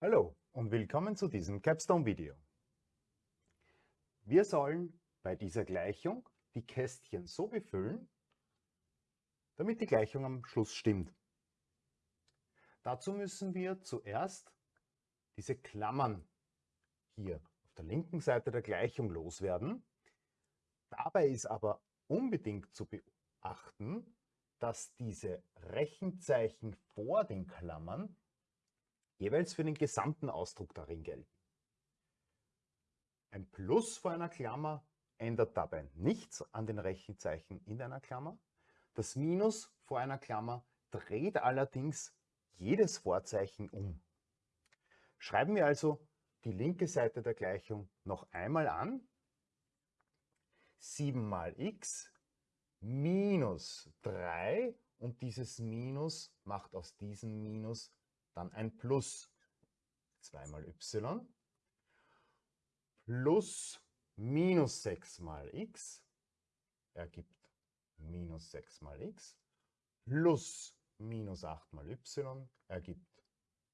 Hallo und willkommen zu diesem Capstone-Video. Wir sollen bei dieser Gleichung die Kästchen so befüllen, damit die Gleichung am Schluss stimmt. Dazu müssen wir zuerst diese Klammern hier auf der linken Seite der Gleichung loswerden. Dabei ist aber unbedingt zu beachten, dass diese Rechenzeichen vor den Klammern jeweils für den gesamten Ausdruck darin gelten. Ein Plus vor einer Klammer ändert dabei nichts an den Rechenzeichen in einer Klammer. Das Minus vor einer Klammer dreht allerdings jedes Vorzeichen um. Schreiben wir also die linke Seite der Gleichung noch einmal an. 7 mal x minus 3 und dieses Minus macht aus diesem Minus dann ein Plus 2 mal y plus minus 6 mal x ergibt minus 6 mal x plus minus 8 mal y ergibt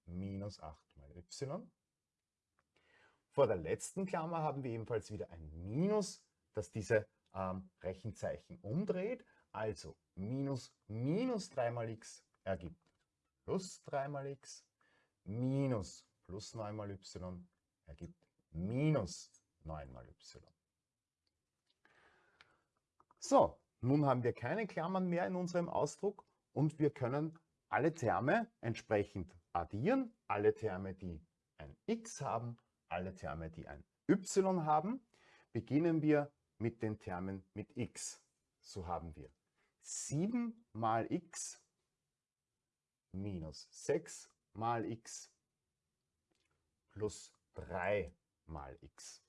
minus 8 mal y. Vor der letzten Klammer haben wir ebenfalls wieder ein Minus, das diese ähm, Rechenzeichen umdreht. Also minus minus 3 mal x ergibt plus 3 mal x minus plus 9 mal y ergibt minus 9 mal y. So, nun haben wir keine Klammern mehr in unserem Ausdruck und wir können alle Terme entsprechend addieren. Alle Terme, die ein x haben, alle Terme, die ein y haben. Beginnen wir mit den Termen mit x. So haben wir 7 mal x minus 6 mal x plus 3 mal x.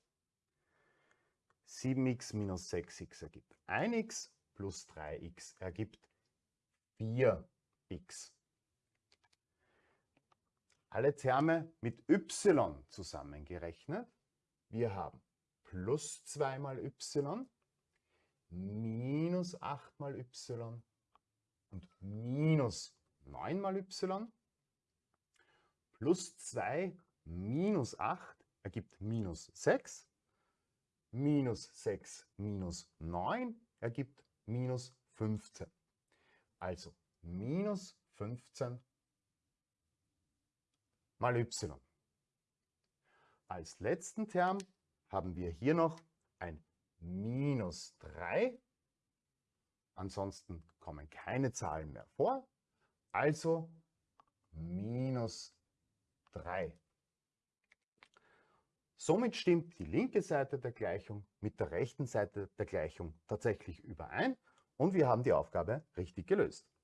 7x minus 6x ergibt 1x plus 3x ergibt 4x. Alle Terme mit y zusammengerechnet. Wir haben plus 2 mal y, minus 8 mal y und minus 9 mal y plus 2 minus 8 ergibt minus 6. Minus 6 minus 9 ergibt minus 15. Also minus 15 mal y. Als letzten Term haben wir hier noch ein minus 3. Ansonsten kommen keine Zahlen mehr vor. Also minus 3. Somit stimmt die linke Seite der Gleichung mit der rechten Seite der Gleichung tatsächlich überein und wir haben die Aufgabe richtig gelöst.